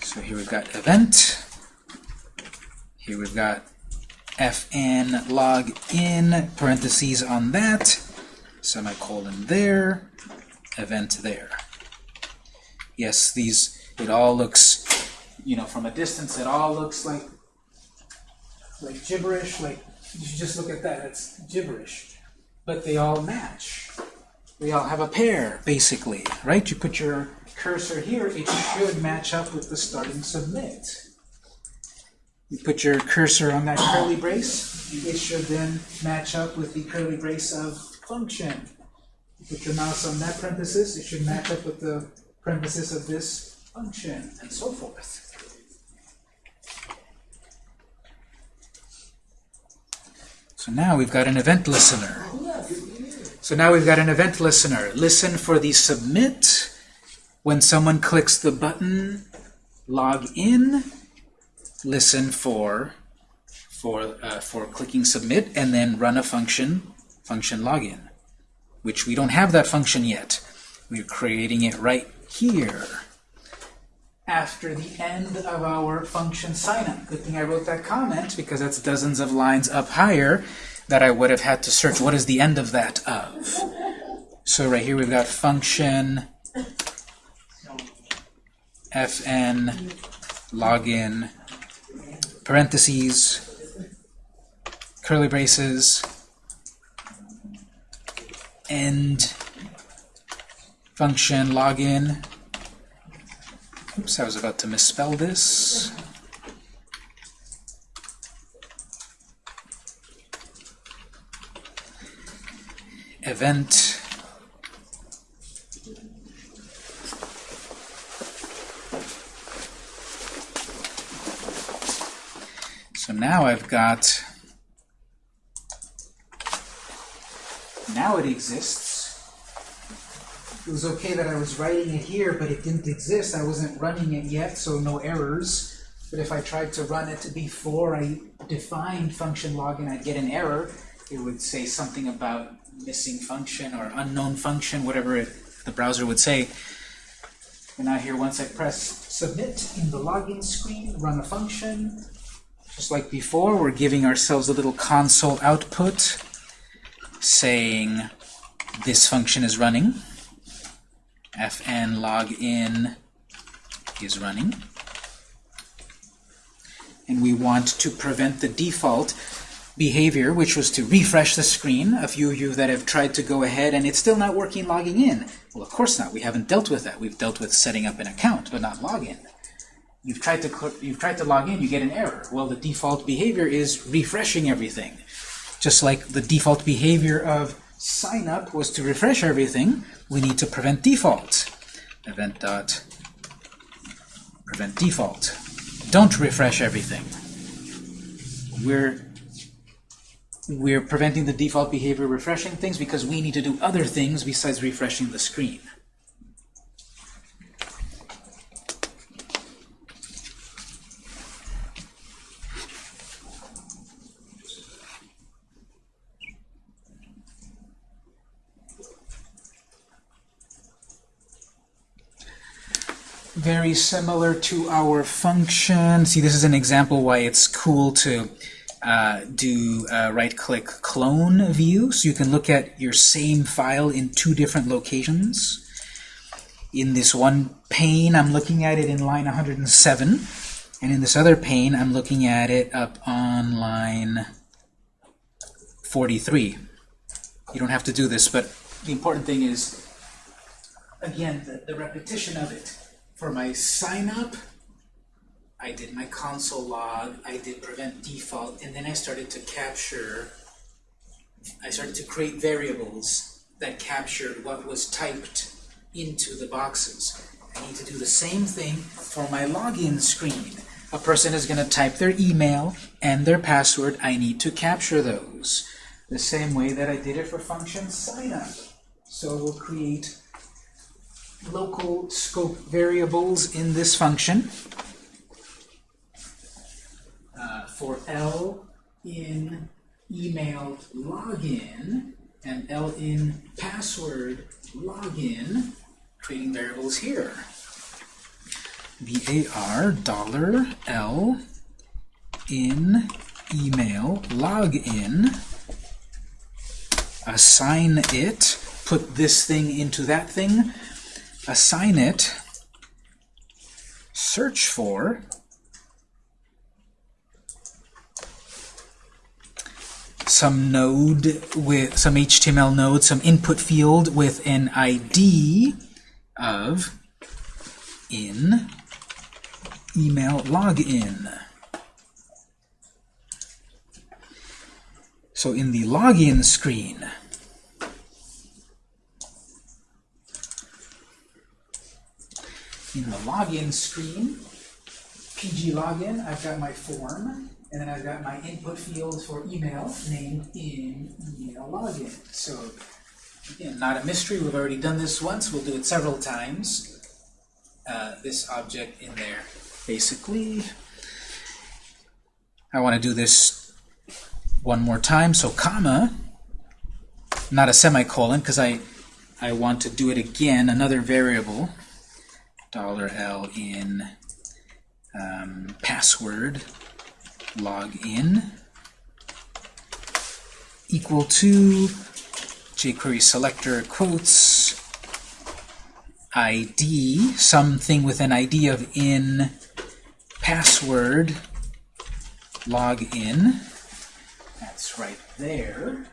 So here we've got event. Here we've got fn log in, parentheses on that, semicolon there, event there. Yes, these, it all looks, you know, from a distance, it all looks like, like gibberish, like, you should just look at that, it's gibberish. But they all match. They all have a pair, basically, right? You put your cursor here, it should match up with the starting submit. You put your cursor on that curly brace, it should then match up with the curly brace of function. You put your mouse on that parenthesis, it should match up with the parenthesis of this function, and so forth. So now we've got an event listener. So now we've got an event listener. Listen for the submit when someone clicks the button log in listen for for uh, for clicking submit and then run a function function login which we don't have that function yet. We're creating it right here. After the end of our function signup. Good thing I wrote that comment because that's dozens of lines up higher that I would have had to search. What is the end of that of? So right here we've got function fn login parentheses, curly braces, end function login. Oops, I was about to misspell this. Event So now I've got, now it exists. It was okay that I was writing it here, but it didn't exist. I wasn't running it yet, so no errors. But if I tried to run it before I defined function login, I'd get an error. It would say something about missing function or unknown function, whatever it, the browser would say. And now here, once I press submit in the login screen, run a function, just like before, we're giving ourselves a little console output saying this function is running. fn login is running. And we want to prevent the default behavior, which was to refresh the screen. A few of you that have tried to go ahead and it's still not working logging in. Well, of course not. We haven't dealt with that. We've dealt with setting up an account, but not login. You've tried to you've tried to log in, you get an error. Well, the default behavior is refreshing everything. Just like the default behavior of sign up was to refresh everything, we need to prevent default. Event dot prevent default. Don't refresh everything. We're we're preventing the default behavior refreshing things because we need to do other things besides refreshing the screen. Very similar to our function. See, this is an example why it's cool to uh, do uh, right-click clone view, so you can look at your same file in two different locations. In this one pane, I'm looking at it in line 107, and in this other pane, I'm looking at it up on line 43. You don't have to do this, but the important thing is, again, the, the repetition of it. For my sign up, I did my console log, I did prevent default, and then I started to capture, I started to create variables that captured what was typed into the boxes. I need to do the same thing for my login screen. A person is going to type their email and their password. I need to capture those. The same way that I did it for function sign up. So we'll create local scope variables in this function. Uh, for L in email login and L in password login, creating variables here. var dollar L in email login assign it, put this thing into that thing, assign it, search for, some node with some HTML node, some input field with an ID of in email login. So in the login screen, in the login screen, PG login, I've got my form, and then I've got my input field for email named in email login. So again, not a mystery. We've already done this once. We'll do it several times. Uh, this object in there. Basically, I want to do this one more time. So comma, not a semicolon, because I I want to do it again. Another variable, $L in um, password login equal to jQuery selector quotes ID, something with an ID of in password login. That's right there.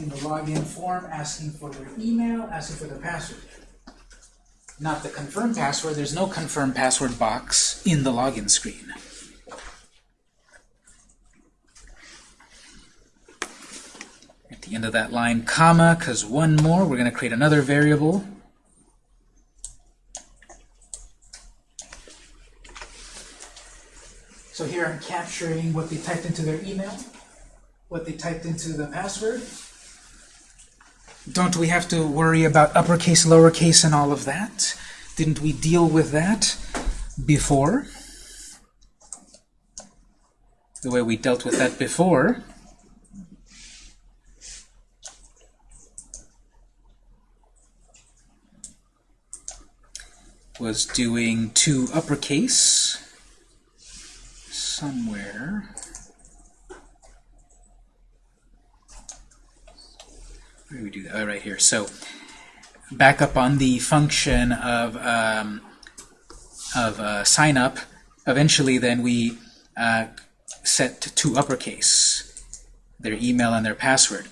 In the login form, asking for their email, asking for their password. Not the confirm password. There's no confirm password box in the login screen. At the end of that line, comma, because one more, we're going to create another variable. So here I'm capturing what they typed into their email, what they typed into the password. Don't we have to worry about uppercase, lowercase, and all of that? Didn't we deal with that before? The way we dealt with that before was doing to uppercase somewhere. We do that? Oh, right here. So back up on the function of um, of uh, sign up. Eventually, then we uh, set to uppercase their email and their password.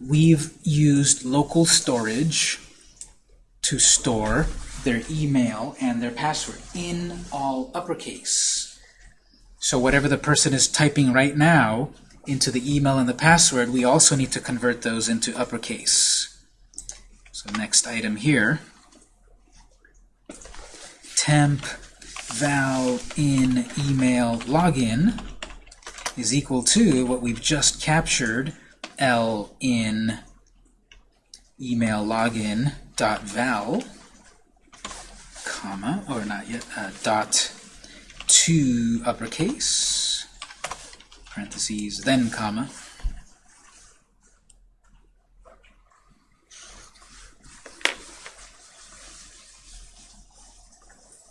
We've used local storage to store their email and their password in all uppercase. So whatever the person is typing right now into the email and the password, we also need to convert those into uppercase. So next item here, temp val in email login is equal to what we've just captured, L in email login dot val comma, or not yet, uh, dot to uppercase, parentheses, then comma.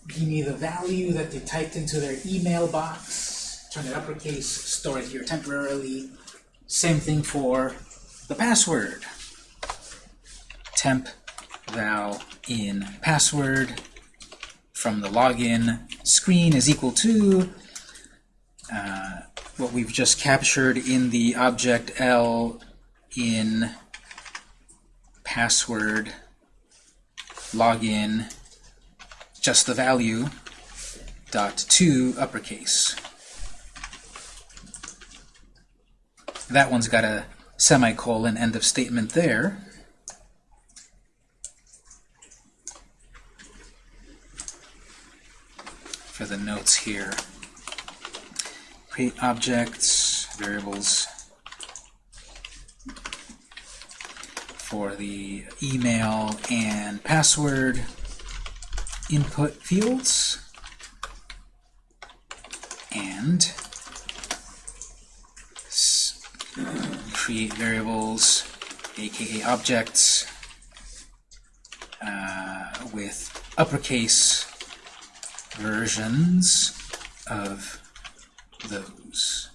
Give me the value that they typed into their email box, turn it uppercase, store it here temporarily. Same thing for the password. Temp val in password from the login screen is equal to uh, what we've just captured in the object L in password login just the value dot to uppercase. That one's got a semicolon end of statement there. For the notes here. Create objects, variables for the email and password input fields. And create variables aka objects uh, with uppercase versions of those.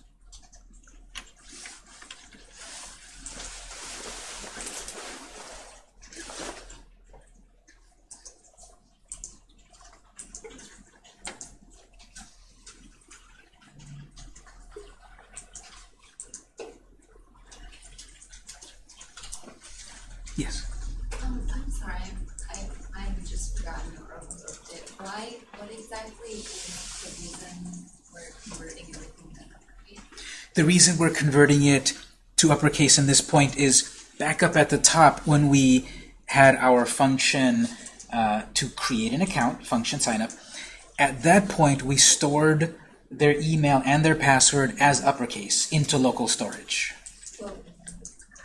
Yes. Um, I'm sorry, I, I've just forgotten or overlooked it. Why, what exactly is the reason we're converting everything to uppercase? The reason we're converting it to uppercase in this point is back up at the top when we had our function uh, to create an account, function signup. At that point, we stored their email and their password as uppercase into local storage. Well,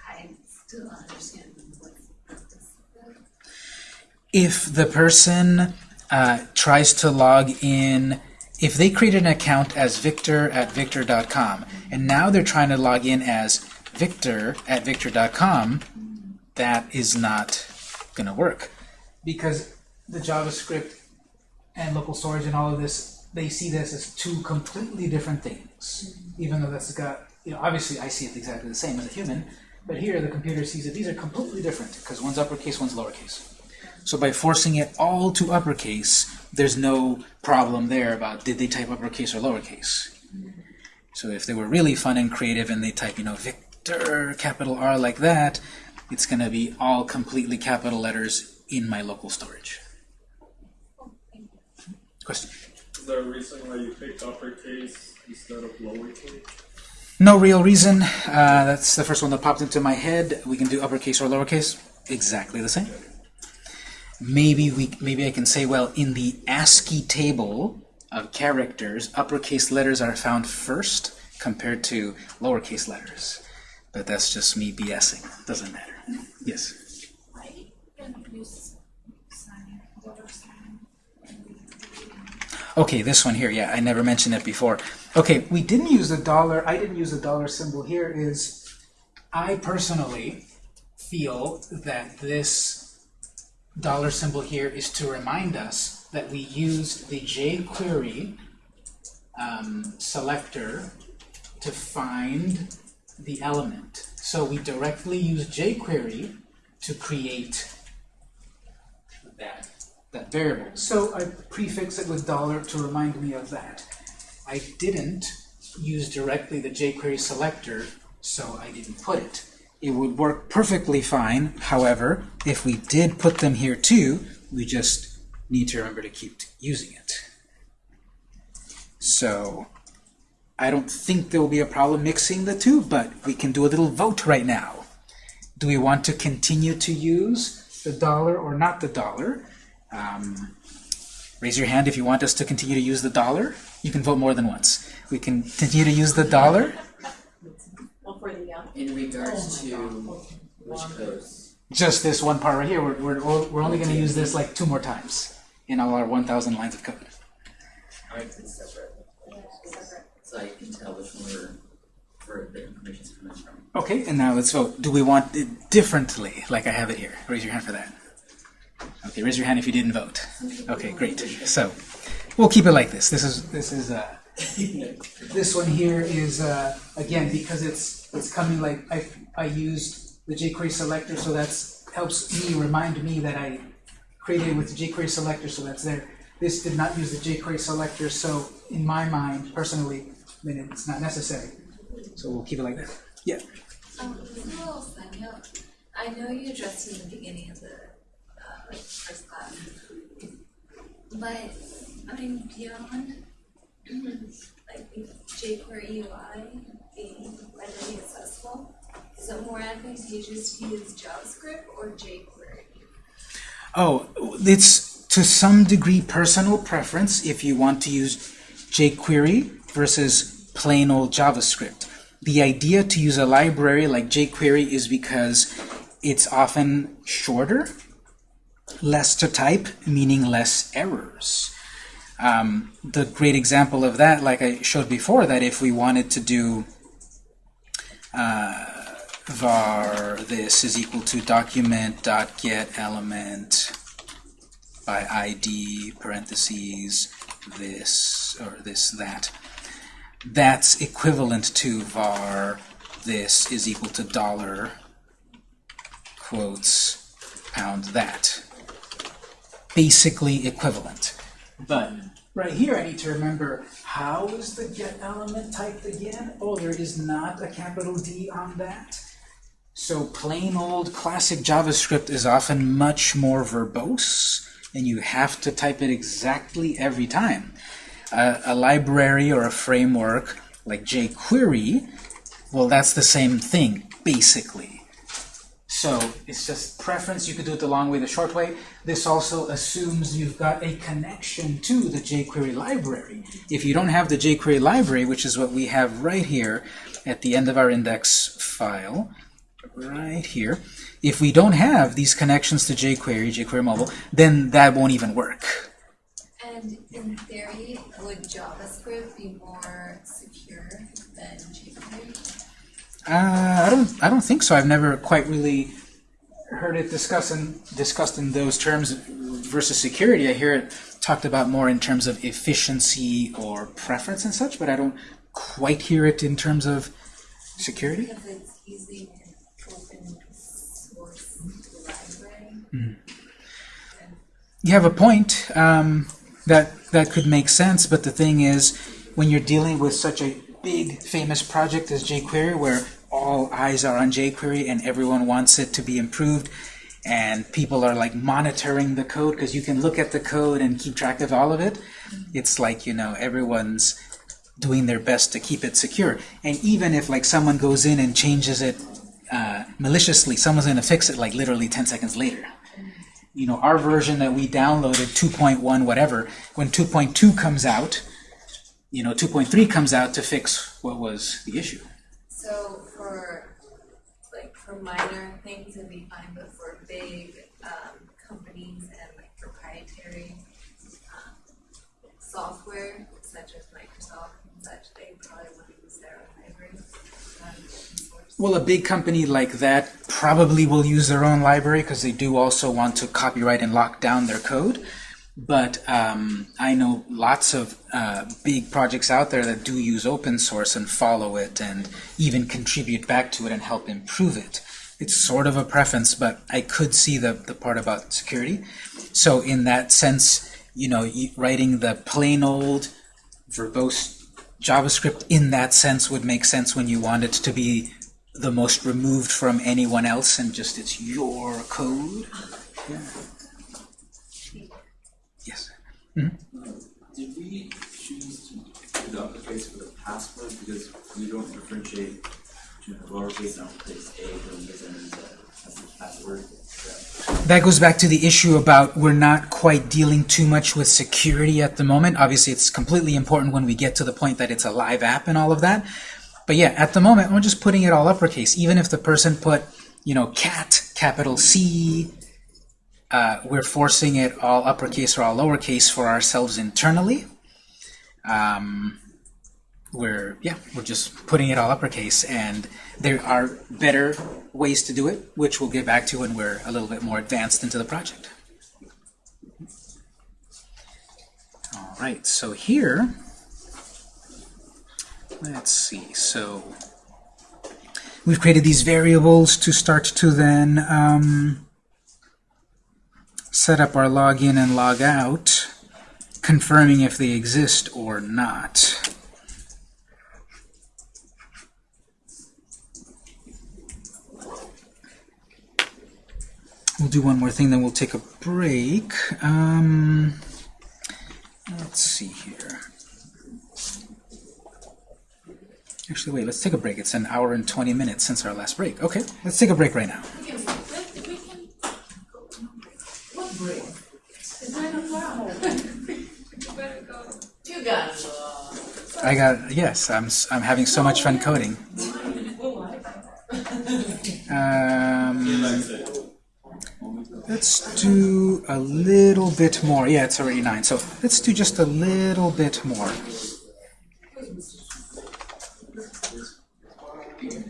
I still understand what's the purpose of that. If the person uh, tries to log in, if they created an account as victor at victor.com, and now they're trying to log in as victor at victor.com, that is not going to work. Because the JavaScript and local storage and all of this, they see this as two completely different things. Even though that's got, you know, obviously I see it exactly the same as a human, but here the computer sees that these are completely different because one's uppercase, one's lowercase. So by forcing it all to uppercase, there's no problem there about did they type uppercase or lowercase. So if they were really fun and creative and they type, you know, Victor, capital R like that, it's going to be all completely capital letters in my local storage. Question? Is there a reason why you picked uppercase instead of lowercase? No real reason. Uh, that's the first one that popped into my head. We can do uppercase or lowercase. Exactly the same. Maybe we, maybe I can say, well, in the ASCII table of characters, uppercase letters are found first compared to lowercase letters. But that's just me BSing. Doesn't matter. Yes. Okay, this one here, yeah, I never mentioned it before. Okay, we didn't use the dollar, I didn't use the dollar symbol here is, I personally feel that this dollar symbol here is to remind us that we used the jQuery um, selector to find the element. So we directly use jQuery to create that that variable. So I prefix it with dollar to remind me of that. I didn't use directly the jQuery selector, so I didn't put it. It would work perfectly fine, however, if we did put them here too, we just need to remember to keep using it. So I don't think there will be a problem mixing the two, but we can do a little vote right now. Do we want to continue to use the dollar or not the dollar? Um, raise your hand if you want us to continue to use the dollar. You can vote more than once. We can continue to use the dollar. Well, for the, um, In regards to which codes, Just this one part right here. We're, we're, we're only going to use this like two more times in all our 1,000 lines of code. it's separate. So I can tell which one we're, where the information's coming from. Okay, and now let's vote. Do we want it differently, like I have it here? Raise your hand for that. Okay, raise your hand if you didn't vote. Okay, great. So we'll keep it like this. This is this is uh, [laughs] This one here is, uh, again, because it's, it's coming like, I, I used the jQuery selector, so that's, helps me, remind me that I created it with the jQuery selector, so that's there. This did not use the jQuery selector, so in my mind, personally, then it's not necessary. So we'll keep it like that. Yeah. Um, just a little side note. I know you addressed in the beginning of the, uh, first class. But, I mean, beyond, [clears throat] like, the jQuery UI being accessible, is it more advantageous to use JavaScript or jQuery? Oh, it's to some degree personal preference if you want to use jQuery versus plain old JavaScript. The idea to use a library like jQuery is because it's often shorter, less to type, meaning less errors. Um, the great example of that, like I showed before, that if we wanted to do uh, var this is equal to document dot get element by id parentheses this or this that. That's equivalent to var this is equal to dollar quotes pound that. Basically equivalent. But right here I need to remember how is the get element typed again oh there is not a capital D on that so plain old classic JavaScript is often much more verbose and you have to type it exactly every time. Uh, a library or a framework like jQuery, well that's the same thing, basically. So it's just preference, you could do it the long way, the short way. This also assumes you've got a connection to the jQuery library. If you don't have the jQuery library, which is what we have right here at the end of our index file, right here. If we don't have these connections to jQuery, jQuery mobile, then that won't even work. And in theory, would JavaScript be more secure than jQuery? Uh, I don't. I don't think so. I've never quite really heard it discussed in, discussed in those terms versus security. I hear it talked about more in terms of efficiency or preference and such, but I don't quite hear it in terms of security. Because it's using an open source library. You have a point. Um, that that could make sense, but the thing is, when you're dealing with such a big, famous project is jQuery, where all eyes are on jQuery and everyone wants it to be improved, and people are like monitoring the code because you can look at the code and keep track of all of it. It's like you know everyone's doing their best to keep it secure. And even if like someone goes in and changes it uh, maliciously, someone's going to fix it like literally 10 seconds later you know, our version that we downloaded, 2.1 whatever, when 2.2 comes out, you know, 2.3 comes out to fix what was the issue. So for, like, for minor things it'd be fine, but for big, um, companies and like proprietary, um, software, such as Microsoft and such, they probably want to use their own library, um. Well, a big company like that probably will use their own library because they do also want to copyright and lock down their code. But um, I know lots of uh, big projects out there that do use open source and follow it and even contribute back to it and help improve it. It's sort of a preference, but I could see the, the part about security. So in that sense, you know, writing the plain old verbose JavaScript in that sense would make sense when you want it to be the most removed from anyone else and just it's your code. Yeah. Yes. Did we choose to do the uppercase for the password because we don't differentiate between the lowercase and uppercase a when we use it as a, password? That goes back to the issue about we're not quite dealing too much with security at the moment. Obviously, it's completely important when we get to the point that it's a live app and all of that. But yeah, at the moment, we're just putting it all uppercase. Even if the person put, you know, cat, capital C, uh, we're forcing it all uppercase or all lowercase for ourselves internally. Um, we're, yeah, we're just putting it all uppercase. And there are better ways to do it, which we'll get back to when we're a little bit more advanced into the project. All right, so here, let's see, so we've created these variables to start to then um, set up our login and log out, confirming if they exist or not. We'll do one more thing, then we'll take a break. Um, let's see here. Actually, wait, let's take a break. It's an hour and 20 minutes since our last break. Okay, let's take a break right now. We can, we can. What nine. You got it. I got, yes, I'm, I'm having so much fun coding. Um, let's do a little bit more. Yeah, it's already 9, so let's do just a little bit more.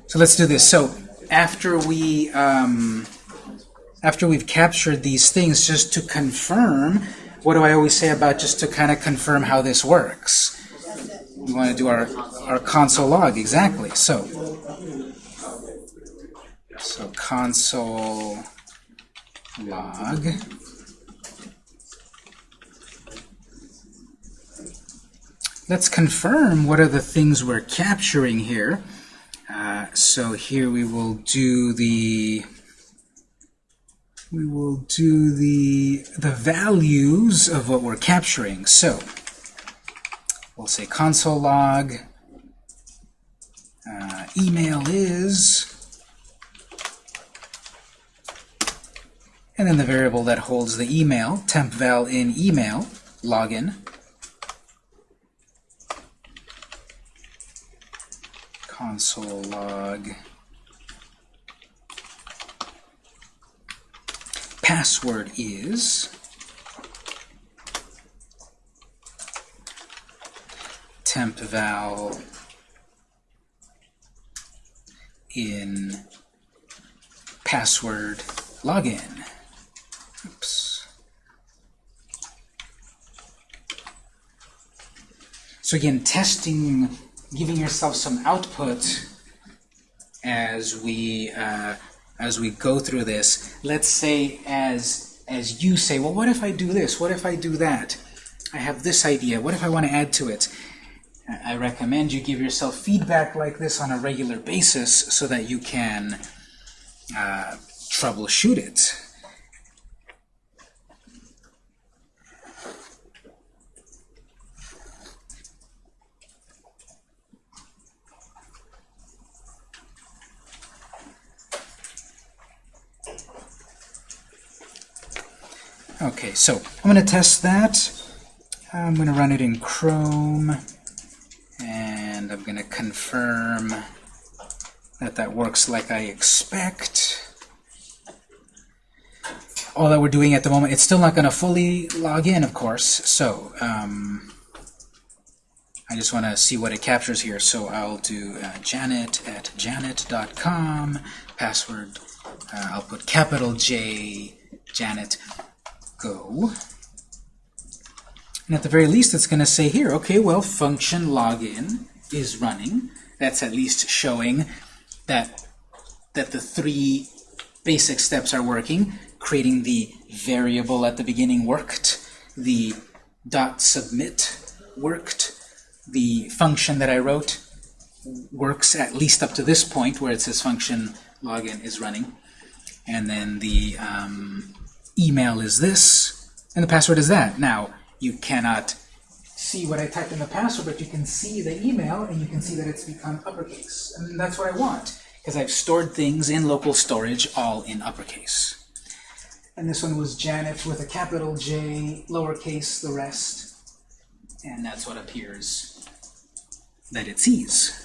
So let's do this. So after we um, after we've captured these things, just to confirm, what do I always say about just to kind of confirm how this works? We want to do our our console log exactly. So so console log. Let's confirm what are the things we're capturing here. Uh, so here we will do the we will do the the values of what we're capturing. So we'll say console log uh, email is and then the variable that holds the email temp val in email login console log password is tempval in password login. Oops. So again, testing, giving yourself some output as we uh, as we go through this. Let's say as as you say, well, what if I do this? What if I do that? I have this idea. What if I want to add to it? I recommend you give yourself feedback like this on a regular basis so that you can uh, troubleshoot it. Okay, so I'm going to test that. I'm going to run it in Chrome, and I'm going to confirm that that works like I expect. All that we're doing at the moment, it's still not going to fully log in, of course, so um, I just want to see what it captures here. So I'll do uh, janet at janet.com, password, uh, I'll put capital J, janet, go. And at the very least, it's going to say here, okay, well, function login is running. That's at least showing that, that the three basic steps are working. Creating the variable at the beginning worked. The dot submit worked. The function that I wrote works at least up to this point where it says function login is running. And then the um, email is this, and the password is that. Now, you cannot see what I typed in the password, but you can see the email, and you can see that it's become uppercase. And that's what I want, because I've stored things in local storage all in uppercase. And this one was Janet with a capital J, lowercase the rest, and that's what appears that it sees.